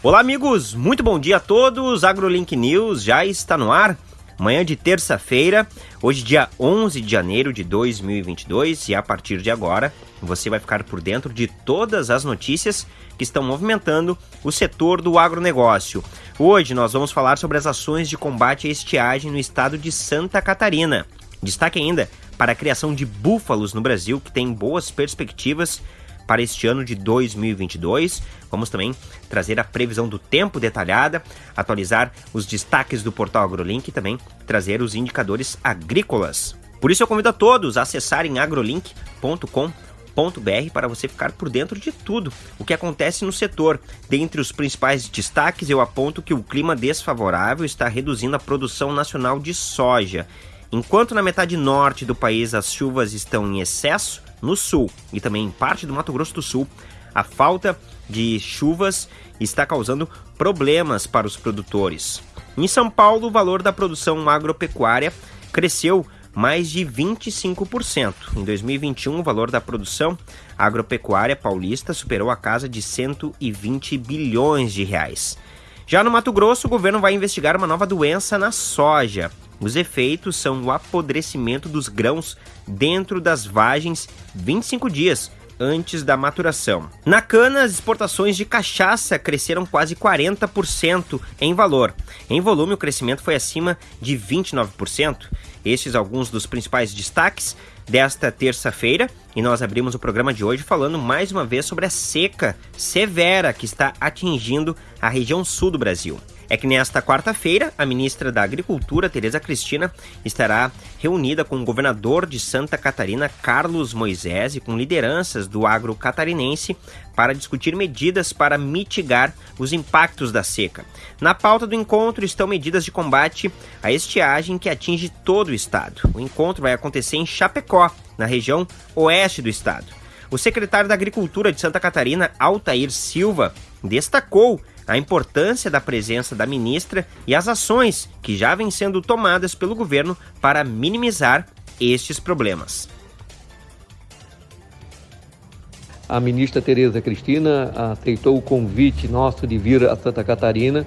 Olá, amigos, muito bom dia a todos. AgroLink News já está no ar. Manhã de terça-feira, hoje, dia 11 de janeiro de 2022, e a partir de agora você vai ficar por dentro de todas as notícias que estão movimentando o setor do agronegócio. Hoje nós vamos falar sobre as ações de combate à estiagem no estado de Santa Catarina. Destaque ainda para a criação de búfalos no Brasil, que tem boas perspectivas para este ano de 2022. Vamos também trazer a previsão do tempo detalhada, atualizar os destaques do portal AgroLink e também trazer os indicadores agrícolas. Por isso eu convido a todos a acessarem agrolink.com para você ficar por dentro de tudo o que acontece no setor. Dentre os principais destaques, eu aponto que o clima desfavorável está reduzindo a produção nacional de soja. Enquanto na metade norte do país as chuvas estão em excesso, no sul e também em parte do Mato Grosso do Sul, a falta de chuvas está causando problemas para os produtores. Em São Paulo, o valor da produção agropecuária cresceu mais de 25%. Em 2021, o valor da produção agropecuária paulista superou a casa de 120 bilhões de reais. Já no Mato Grosso, o governo vai investigar uma nova doença na soja. Os efeitos são o apodrecimento dos grãos dentro das vagens 25 dias antes da maturação. Na cana, as exportações de cachaça cresceram quase 40% em valor. Em volume, o crescimento foi acima de 29%. Estes alguns dos principais destaques desta terça-feira e nós abrimos o programa de hoje falando mais uma vez sobre a seca severa que está atingindo a região sul do Brasil é que nesta quarta-feira, a ministra da Agricultura, Tereza Cristina, estará reunida com o governador de Santa Catarina, Carlos Moisés, e com lideranças do agro catarinense para discutir medidas para mitigar os impactos da seca. Na pauta do encontro estão medidas de combate à estiagem que atinge todo o estado. O encontro vai acontecer em Chapecó, na região oeste do estado. O secretário da Agricultura de Santa Catarina, Altair Silva, destacou a importância da presença da ministra e as ações que já vêm sendo tomadas pelo governo para minimizar estes problemas. A ministra Tereza Cristina aceitou o convite nosso de vir a Santa Catarina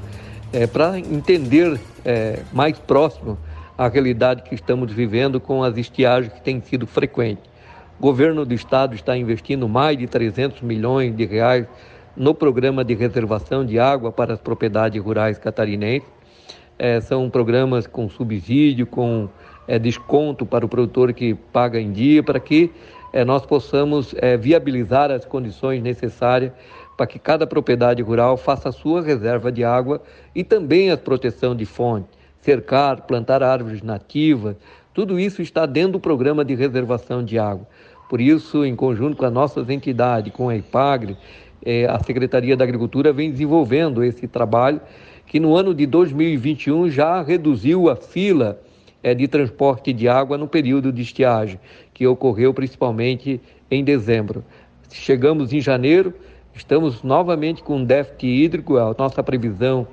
é, para entender é, mais próximo a realidade que estamos vivendo com as estiagens que têm sido frequentes. O governo do estado está investindo mais de 300 milhões de reais no programa de reservação de água para as propriedades rurais catarinenses. É, são programas com subsídio, com é, desconto para o produtor que paga em dia, para que é, nós possamos é, viabilizar as condições necessárias para que cada propriedade rural faça a sua reserva de água e também a proteção de fonte, cercar, plantar árvores nativas, tudo isso está dentro do programa de reservação de água. Por isso, em conjunto com as nossas entidades, com a IPAGRE, é, a Secretaria da Agricultura vem desenvolvendo esse trabalho, que no ano de 2021 já reduziu a fila é, de transporte de água no período de estiagem, que ocorreu principalmente em dezembro. Chegamos em janeiro, estamos novamente com déficit hídrico, a nossa previsão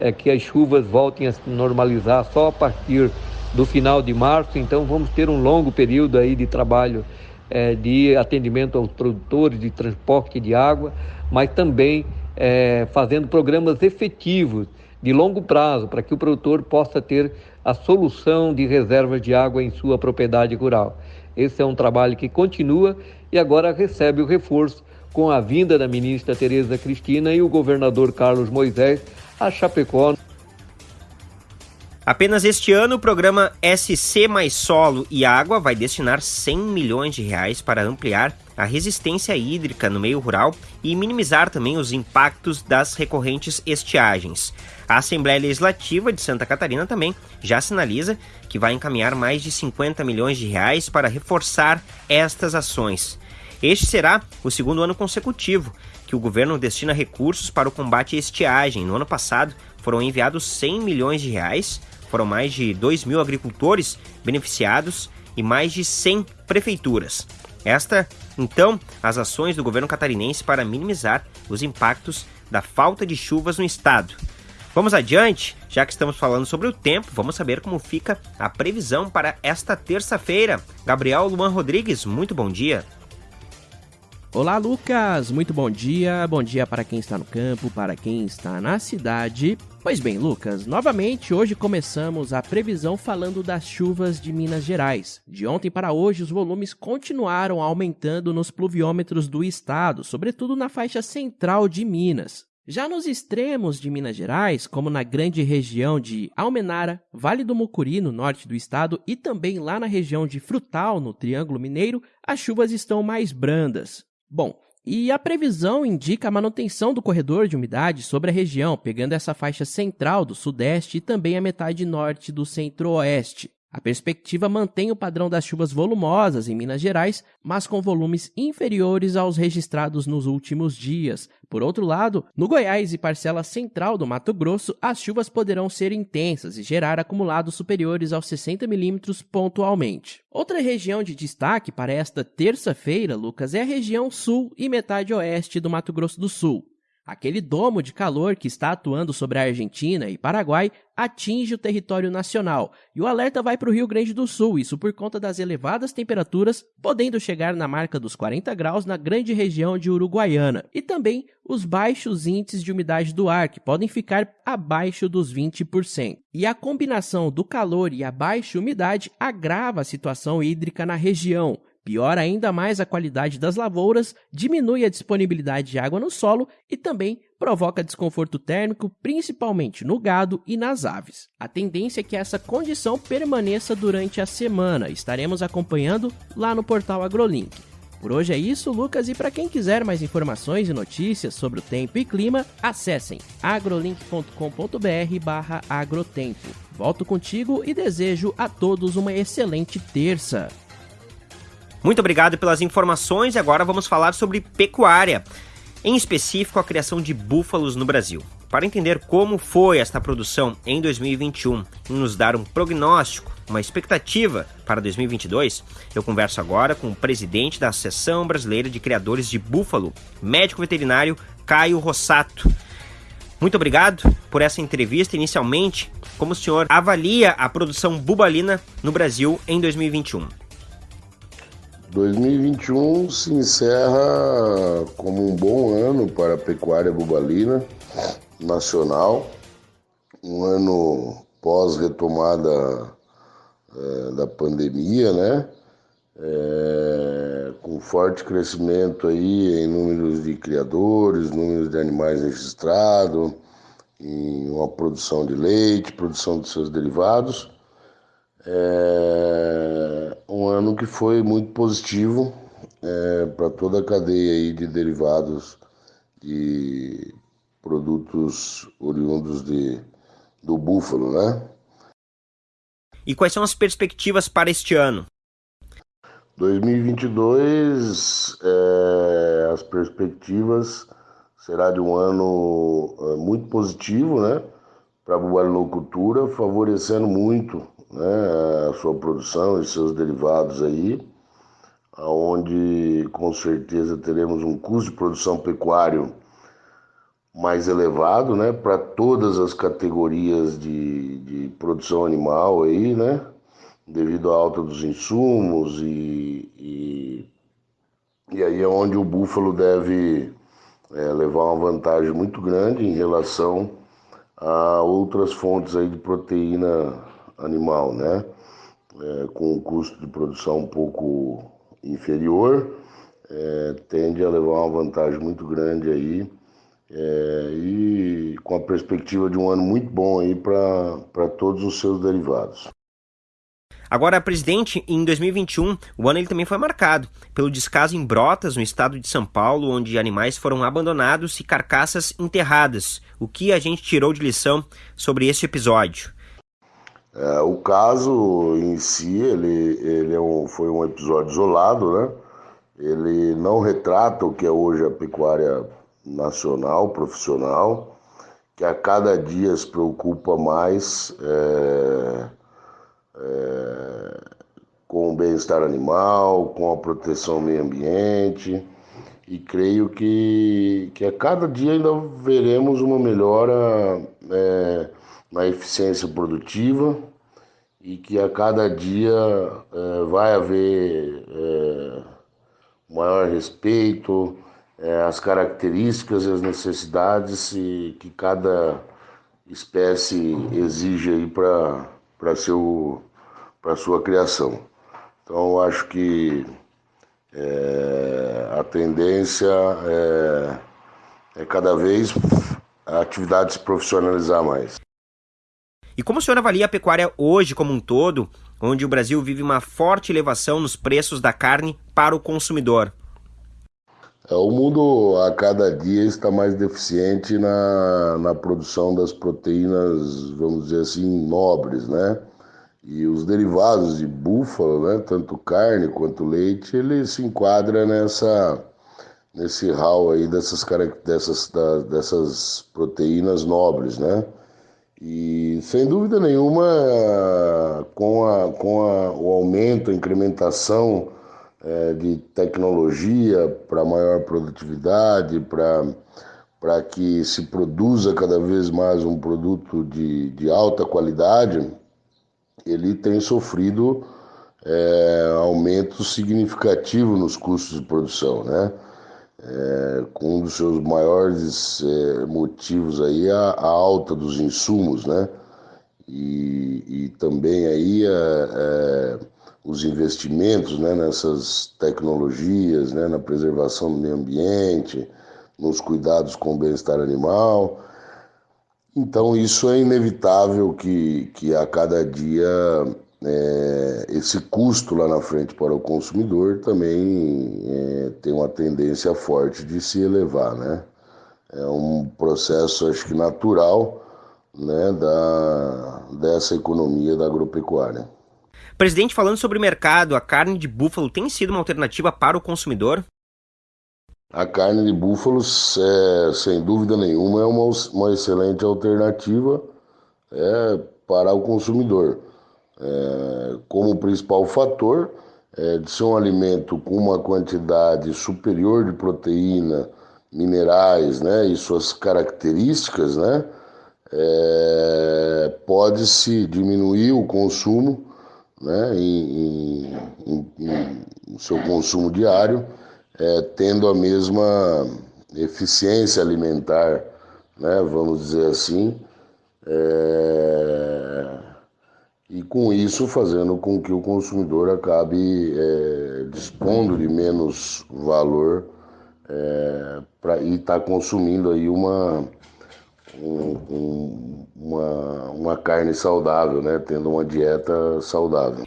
é que as chuvas voltem a se normalizar só a partir do final de março, então vamos ter um longo período aí de trabalho é, de atendimento aos produtores, de transporte de água, mas também é, fazendo programas efetivos de longo prazo para que o produtor possa ter a solução de reservas de água em sua propriedade rural. Esse é um trabalho que continua e agora recebe o reforço com a vinda da ministra Tereza Cristina e o governador Carlos Moisés a Chapecó. Apenas este ano, o programa SC mais Solo e Água vai destinar 100 milhões de reais para ampliar a resistência hídrica no meio rural e minimizar também os impactos das recorrentes estiagens. A Assembleia Legislativa de Santa Catarina também já sinaliza que vai encaminhar mais de 50 milhões de reais para reforçar estas ações. Este será o segundo ano consecutivo que o governo destina recursos para o combate à estiagem. No ano passado, foram enviados 100 milhões de reais foram mais de 2 mil agricultores beneficiados e mais de 100 prefeituras. Esta, então, as ações do governo catarinense para minimizar os impactos da falta de chuvas no estado. Vamos adiante, já que estamos falando sobre o tempo, vamos saber como fica a previsão para esta terça-feira. Gabriel Luan Rodrigues, muito bom dia. Olá, Lucas! Muito bom dia. Bom dia para quem está no campo, para quem está na cidade. Pois bem, Lucas, novamente hoje começamos a previsão falando das chuvas de Minas Gerais. De ontem para hoje, os volumes continuaram aumentando nos pluviômetros do estado, sobretudo na faixa central de Minas. Já nos extremos de Minas Gerais, como na grande região de Almenara, Vale do Mucuri, no norte do estado, e também lá na região de Frutal, no Triângulo Mineiro, as chuvas estão mais brandas. Bom, e a previsão indica a manutenção do corredor de umidade sobre a região, pegando essa faixa central do sudeste e também a metade norte do centro-oeste. A perspectiva mantém o padrão das chuvas volumosas em Minas Gerais, mas com volumes inferiores aos registrados nos últimos dias. Por outro lado, no Goiás e parcela central do Mato Grosso, as chuvas poderão ser intensas e gerar acumulados superiores aos 60 milímetros pontualmente. Outra região de destaque para esta terça-feira, Lucas, é a região sul e metade oeste do Mato Grosso do Sul. Aquele domo de calor que está atuando sobre a Argentina e Paraguai atinge o território nacional e o alerta vai para o Rio Grande do Sul, isso por conta das elevadas temperaturas, podendo chegar na marca dos 40 graus na grande região de Uruguaiana, e também os baixos índices de umidade do ar, que podem ficar abaixo dos 20%. E a combinação do calor e a baixa umidade agrava a situação hídrica na região, piora ainda mais a qualidade das lavouras, diminui a disponibilidade de água no solo e também provoca desconforto térmico, principalmente no gado e nas aves. A tendência é que essa condição permaneça durante a semana. Estaremos acompanhando lá no portal AgroLink. Por hoje é isso, Lucas, e para quem quiser mais informações e notícias sobre o tempo e clima, acessem agrolink.com.br/agrotempo. Volto contigo e desejo a todos uma excelente terça. Muito obrigado pelas informações e agora vamos falar sobre pecuária, em específico a criação de búfalos no Brasil. Para entender como foi esta produção em 2021 e nos dar um prognóstico, uma expectativa para 2022, eu converso agora com o presidente da Associação Brasileira de Criadores de Búfalo, médico veterinário Caio Rossato. Muito obrigado por essa entrevista. Inicialmente, como o senhor avalia a produção bubalina no Brasil em 2021? 2021 se encerra como um bom ano para a pecuária bubalina nacional, um ano pós-retomada é, da pandemia, né? É, com forte crescimento aí em números de criadores, números de animais registrados, em uma produção de leite, produção de seus derivados. É um ano que foi muito positivo é, para toda a cadeia aí de derivados de produtos oriundos de, do búfalo, né? E quais são as perspectivas para este ano? 2022, é, as perspectivas será de um ano é, muito positivo, né? Para a bubalicultura, favorecendo muito né, a sua produção e seus derivados aí, onde com certeza teremos um custo de produção pecuário mais elevado, né, para todas as categorias de, de produção animal aí, né, devido à alta dos insumos e, e, e aí é onde o búfalo deve é, levar uma vantagem muito grande em relação a outras fontes aí de proteína animal, né? É, com um custo de produção um pouco inferior, é, tende a levar uma vantagem muito grande aí é, e com a perspectiva de um ano muito bom aí para todos os seus derivados. Agora, presidente, em 2021, o ano ele também foi marcado pelo descaso em Brotas, no estado de São Paulo, onde animais foram abandonados e carcaças enterradas. O que a gente tirou de lição sobre esse episódio? É, o caso em si, ele, ele é um, foi um episódio isolado, né? Ele não retrata o que é hoje a pecuária nacional, profissional, que a cada dia se preocupa mais é, é, com o bem-estar animal, com a proteção ao meio ambiente, e creio que, que a cada dia ainda veremos uma melhora é, na eficiência produtiva e que a cada dia é, vai haver é, maior respeito, é, as características e as necessidades que cada espécie exige aí para para sua criação. Então, acho que é, a tendência é, é cada vez a atividade se profissionalizar mais. E como o senhor avalia a pecuária hoje como um todo, onde o Brasil vive uma forte elevação nos preços da carne para o consumidor? É, o mundo a cada dia está mais deficiente na, na produção das proteínas, vamos dizer assim, nobres, né? E os derivados de búfalo, né, tanto carne quanto leite, ele se enquadra nessa nesse hall aí dessas dessas dessas proteínas nobres, né? E sem dúvida nenhuma, com, a, com a, o aumento, a incrementação é, de tecnologia para maior produtividade, para que se produza cada vez mais um produto de, de alta qualidade, ele tem sofrido é, aumento significativo nos custos de produção, né? É, com um dos seus maiores é, motivos aí a, a, alta dos insumos, né? E, e também aí é, é os investimentos né, nessas tecnologias, né, na preservação do meio ambiente, nos cuidados com o bem-estar animal. Então, isso é inevitável que, que a cada dia é, esse custo lá na frente para o consumidor também é, tem uma tendência forte de se elevar. Né? É um processo, acho que natural, né, da, dessa economia da agropecuária. Presidente, falando sobre o mercado, a carne de búfalo tem sido uma alternativa para o consumidor? A carne de búfalo, é, sem dúvida nenhuma, é uma, uma excelente alternativa é, para o consumidor. É, como principal fator é, de ser um alimento com uma quantidade superior de proteína, minerais né, e suas características, né, é, pode-se diminuir o consumo né, em, em, em, seu consumo diário, é, tendo a mesma eficiência alimentar, né, vamos dizer assim, é, e com isso fazendo com que o consumidor acabe é, dispondo de menos valor é, pra, e está consumindo aí uma, um, um, uma, uma carne saudável, né? tendo uma dieta saudável.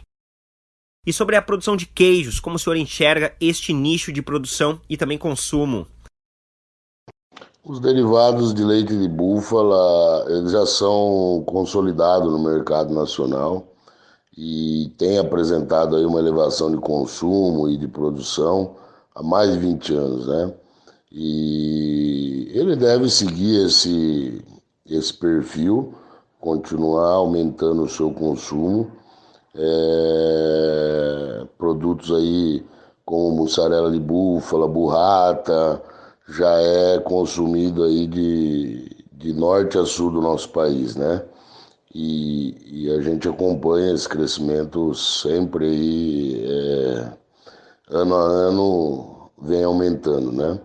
E sobre a produção de queijos, como o senhor enxerga este nicho de produção e também consumo? Os derivados de leite de búfala eles já são consolidados no mercado nacional e tem apresentado aí uma elevação de consumo e de produção há mais de 20 anos, né? E ele deve seguir esse, esse perfil, continuar aumentando o seu consumo. É, produtos aí como mussarela de búfala, burrata, já é consumido aí de, de norte a sul do nosso país, né? E, e a gente acompanha esse crescimento sempre aí, é, ano a ano vem aumentando, né?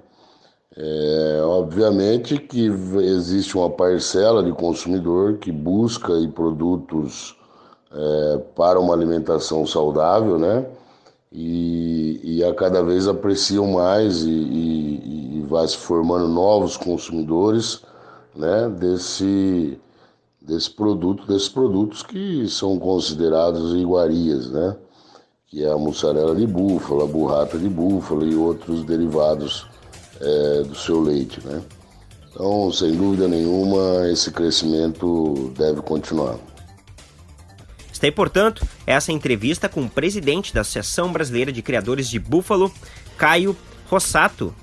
É, obviamente que existe uma parcela de consumidor que busca aí produtos é, para uma alimentação saudável, né? E, e a cada vez apreciam mais e, e, e vai se formando novos consumidores, né? Desse desse produto, desses produtos que são considerados iguarias, né? Que é a mussarela de búfala, a burrata de búfala e outros derivados é, do seu leite, né? Então, sem dúvida nenhuma, esse crescimento deve continuar. Está aí, portanto, essa entrevista com o presidente da Associação Brasileira de Criadores de Búfalo, Caio Rossato.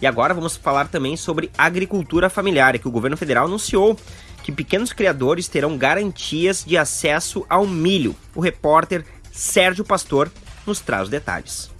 E agora vamos falar também sobre agricultura familiar, que o governo federal anunciou que pequenos criadores terão garantias de acesso ao milho. O repórter Sérgio Pastor nos traz os detalhes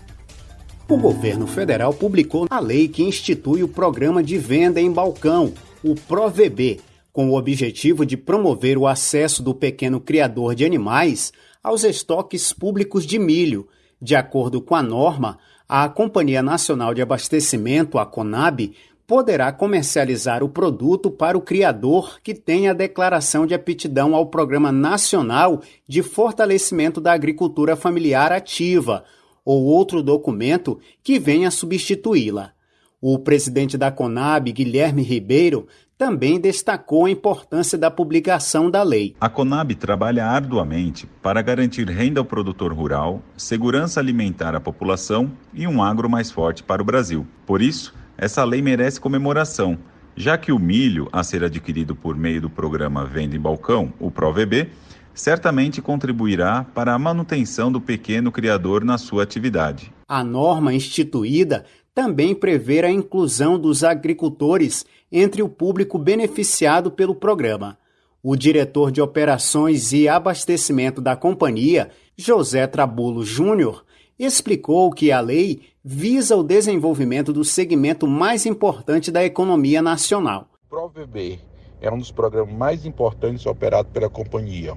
o governo federal publicou a lei que institui o programa de venda em balcão, o ProVB, com o objetivo de promover o acesso do pequeno criador de animais aos estoques públicos de milho. De acordo com a norma, a Companhia Nacional de Abastecimento, a CONAB, poderá comercializar o produto para o criador que tem a declaração de aptidão ao Programa Nacional de Fortalecimento da Agricultura Familiar Ativa ou outro documento que venha substituí-la. O presidente da Conab, Guilherme Ribeiro, também destacou a importância da publicação da lei. A Conab trabalha arduamente para garantir renda ao produtor rural, segurança alimentar à população e um agro mais forte para o Brasil. Por isso, essa lei merece comemoração, já que o milho a ser adquirido por meio do programa Venda em Balcão, o ProVB, certamente contribuirá para a manutenção do pequeno criador na sua atividade. A norma instituída também prevê a inclusão dos agricultores entre o público beneficiado pelo programa. O diretor de operações e abastecimento da companhia, José Trabulo Júnior, explicou que a lei visa o desenvolvimento do segmento mais importante da economia nacional. ProVB é um dos programas mais importantes operados pela companhia,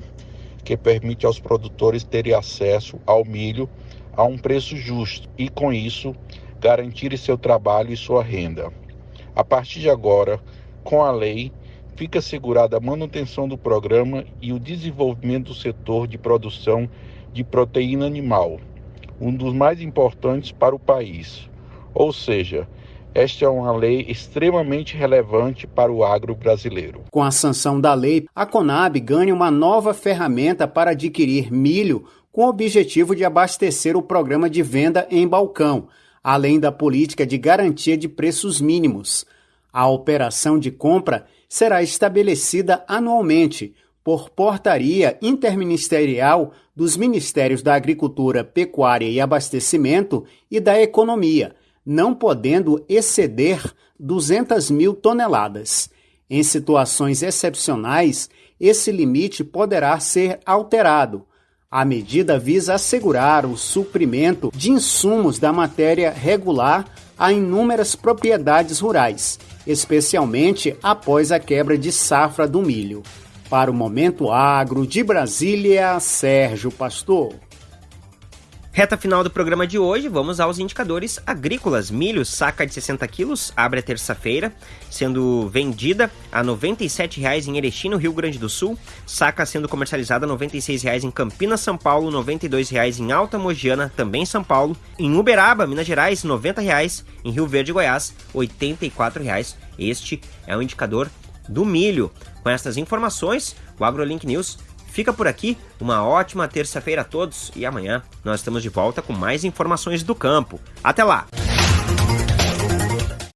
que permite aos produtores terem acesso ao milho a um preço justo e, com isso, garantir seu trabalho e sua renda. A partir de agora, com a lei, fica assegurada a manutenção do programa e o desenvolvimento do setor de produção de proteína animal, um dos mais importantes para o país. Ou seja, esta é uma lei extremamente relevante para o agro brasileiro. Com a sanção da lei, a Conab ganha uma nova ferramenta para adquirir milho com o objetivo de abastecer o programa de venda em balcão, além da política de garantia de preços mínimos. A operação de compra será estabelecida anualmente por portaria interministerial dos Ministérios da Agricultura, Pecuária e Abastecimento e da Economia, não podendo exceder 200 mil toneladas. Em situações excepcionais, esse limite poderá ser alterado. A medida visa assegurar o suprimento de insumos da matéria regular a inúmeras propriedades rurais, especialmente após a quebra de safra do milho. Para o Momento Agro de Brasília, Sérgio Pastor. Reta final do programa de hoje, vamos aos indicadores agrícolas. Milho, saca de 60 quilos, abre a terça-feira, sendo vendida a R$ 97,00 em Erechim, no Rio Grande do Sul. Saca sendo comercializada a R$ 96,00 em Campinas, São Paulo, R$ 92,00 em Alta Mogiana, também São Paulo. Em Uberaba, Minas Gerais, R$ 90,00. Em Rio Verde, Goiás, R$ 84,00. Este é o indicador do milho. Com essas informações, o AgroLink News fica por aqui. Uma ótima terça-feira a todos e amanhã nós estamos de volta com mais informações do campo. Até lá!